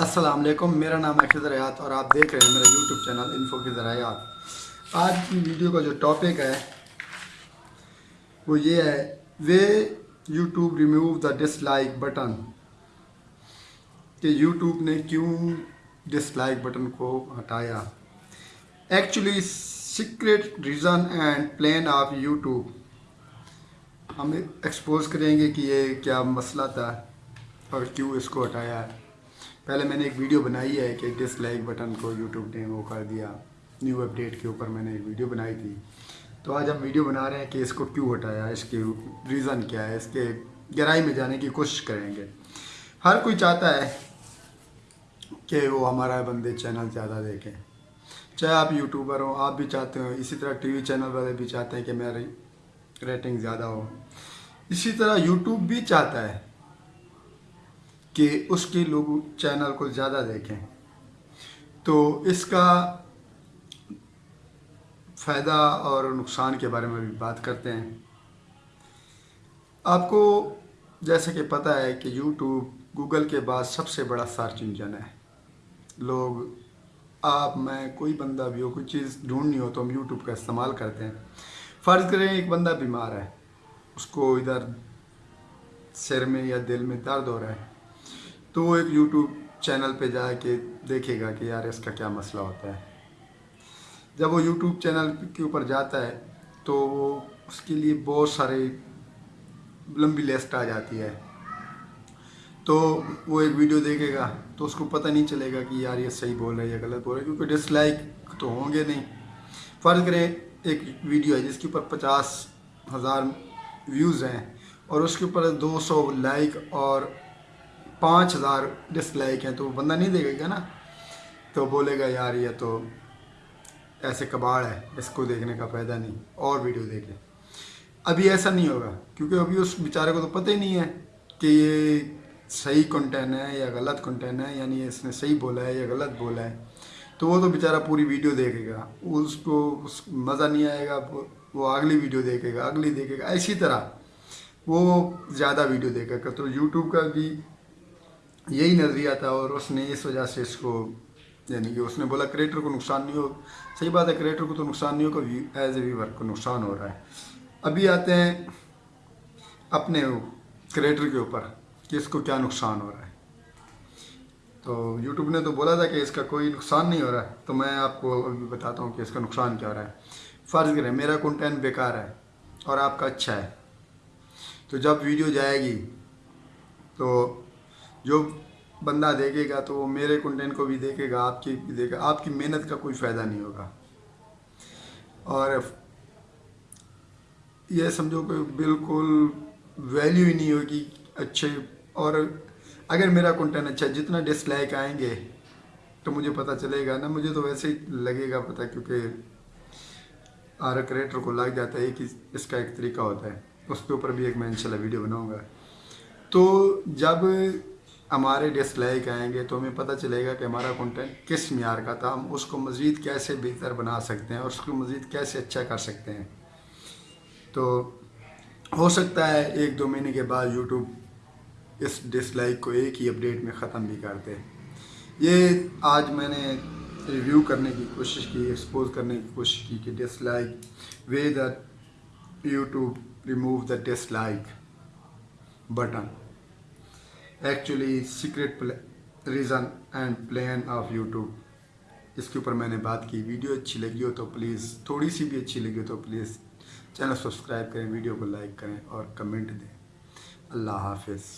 السلام علیکم، میرا نام ہے خضر اور آپ دیکھ رہے ہیں میرا یوٹیوب چینل انفو خضر حیات آج کی ویڈیو کا جو ٹاپک ہے، وہ یہ ہے، why YouTube remove the dislike button. کہ یوٹیوب نے کیوں ڈس لائک بٹن کو ہٹایا؟ Actually secret reason and plan of YouTube ہم ایکسپوز کریں گے کہ یہ کیا مسئلہ تھا اور کیوں اس کو ہٹایا ہے۔ پہلے میں نے ایک ویڈیو بنائی ہے کہ ڈس لائک بٹن کو یوٹیوب نے وہ کر دیا نیو اپڈیٹ کے اوپر میں نے ایک ویڈیو بنائی تھی۔ تو آج ہم ویڈیو بنا رہے ہیں کہ اس کو کیوں ہٹایا، اس کے ریزن کیا ہے، اس کے گہرائی میں جانے کی کوشش کریں گے۔ ہر کوئی چاہتا ہے کہ وہ ہمارا بندے چینل زیادہ دیکھیں۔ چاہے آپ یوٹیوبر ہوں، آپ بھی چاہتے ہو اسی طرح ٹی وی چینل والے بھی چاہتے ہیں کہ میری ریٹنگ زیادہ ہو۔ اسی طرح یوٹیوب بھی چاہتا ہے کہ اس کے لوگ چینل کو زیادہ دیکھیں۔ تو اس کا فائدہ اور نقصان کے بارے میں بھی بات کرتے ہیں۔ آپ کو جیسے کہ پتہ ہے کہ یوٹیوب، گوگل کے بعد سب سے بڑا سرچ انجن ہے۔ لوگ، آپ، میں، کوئی بندہ بھی ہو، کوئی چیز ڈھونڈنی ہو تو ہم یوٹیوب کا استعمال کرتے ہیں۔ فرض کریں ایک بندہ بیمار ہے، اس کو ادھر سر میں یا دل میں درد ہو رہا ہے۔ تو وہ ایک یوٹیوب چینل پہ جا کے دیکھے گا کہ یار اس کا کیا مسئلہ ہوتا ہے۔ جب وہ یوٹیوب چینل کے اوپر جاتا ہے تو وہ اس کے لیے بہت سارے لمبی لسٹ آ جاتی ہے۔ تو وہ ایک ویڈیو دیکھے گا تو اس کو پتہ نہیں چلے گا کہ یار یہ صحیح بول رہا ہے یا غلط بول رہا ہے کیونکہ ڈس لائک تو ہوں گے نہیں۔ فرض کریں ایک ویڈیو ہے جس کے اوپر پچاس ہزار ویوز ہیں اور اس کے اوپر دو سو لائک اور پانچ ہزار ڈس لائک ہیں تو وہ بندہ نہیں دیکھے گا نا؟ تو بولے گا یار یہ تو ایسے کباڑ ہے، اس کو دیکھنے کا فائدہ نہیں، اور ویڈیو دیکھے ابھی ایسا نہیں ہوگا، کیونکہ ابھی اس بیچارے کو تو پتہ ہی نہیں ہے کہ یہ صحیح کنٹین ہے یا غلط کنٹین ہے یعنی اس نے صحیح بولا ہے یا غلط بولا ہے۔ تو وہ تو بیچارہ پوری ویڈیو دیکھے گا۔ اس کو اس مزہ نہیں آئے گا، وہ اگلی ویڈیو دیکھے گا، اگلی دیکھے گا۔ اسی طرح وہ زیادہ ویڈیو دیکھے گا۔ تو یوٹیوب کا بھی یہی نظریہ تھا اور اس نے اس وجہ سے اس کو یعنی کہ اس نے بولا کریٹر کو نقصان نہیں ہو۔ صحیح بات ہے، کریٹر کو تو نقصان نہیں ہوگا ایز اے ویور کو نقصان ہو رہا ہے۔ ابھی آتے ہیں اپنے کریٹر کے اوپر کہ اس کو کیا نقصان ہو رہا ہے۔ تو یوٹیوب نے تو بولا تھا کہ اس کا کوئی نقصان نہیں ہو رہا ہے۔ تو میں آپ کو ابھی بتاتا ہوں کہ اس کا نقصان کیا ہو رہا ہے۔ فرض کریں، میرا کنٹینٹ بیکار ہے اور آپ کا اچھا ہے۔ تو جب ویڈیو جائے گی، تو جو بندہ دیکھے گا تو وہ میرے کنٹینٹ کو بھی دیکھے گا، آپ کی بھی دیکھے گا۔ آپ کی محنت کا کوئی فائدہ نہیں ہوگا۔ اور یہ سمجھو کہ بالکل ویلیو ہی نہیں ہوگی اچھے۔ اور اگر میرا کنٹینٹ اچھا جتنا ڈس لائک آئیں گے تو مجھے پتہ چلے گا نا۔ مجھے تو ویسے ہی لگے گا پتہ، کیونکہ ہر کریٹر کو لگ جاتا ہے کہ اس کا ایک طریقہ ہوتا ہے۔ اس کے اوپر بھی ایک میں انشاءاللہ ویڈیو بناؤں گا۔ تو جب ہمارے ڈس لائک آئیں گے تو ہمیں پتہ چلے گا کہ ہمارا کنٹینٹ کس معیار کا تھا، ہم اس کو مزید کیسے بہتر بنا سکتے ہیں اور اس کو مزید کیسے اچھا کر سکتے ہیں۔ تو ہو سکتا ہے ایک دو مہینے کے بعد یوٹیوب اس ڈس لائک کو ایک ہی اپڈیٹ میں ختم بھی کر دے۔ یہ آج میں نے ریویو کرنے کی کوشش کی ایکسپوز کرنے کی کوشش کی کہ dislike why the YouTube remove the dislike button actually secret reason and plan of YouTube اس کے اوپر میں نے بات کی ویڈیو اچھی لگی ہو تو پلیز تھوڑی سی بھی اچھی لگی ہو تو پلیز چینل سبسکرائب کریں ویڈیو کو لائک کریں اور کمنٹ دیں اللہ حافظ